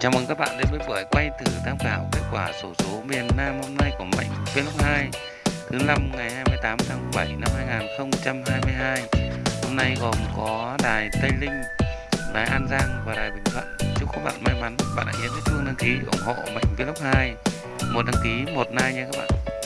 Chào mừng các bạn đến với buổi quay thử tham khảo kết quả sổ số miền Nam hôm nay của Mạnh Vlog 2 thứ năm ngày 28 tháng 7 năm 2022. Hôm nay gồm có đài Tây Linh, đài An Giang và đài Bình Thuận. Chúc các bạn may mắn. Bạn hãy nhấn chuông đăng ký ủng hộ Mạnh Vlog 2. Một đăng ký, một like nha các bạn.